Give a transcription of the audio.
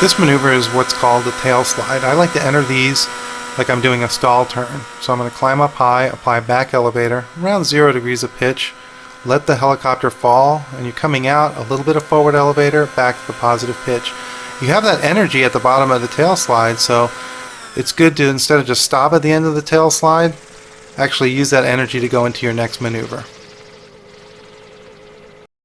This maneuver is what's called a tail slide. I like to enter these like I'm doing a stall turn. So I'm going to climb up high, apply back elevator, around 0 degrees of pitch, let the helicopter fall, and you're coming out, a little bit of forward elevator, back to the positive pitch. You have that energy at the bottom of the tail slide, so it's good to, instead of just stop at the end of the tail slide, actually use that energy to go into your next maneuver.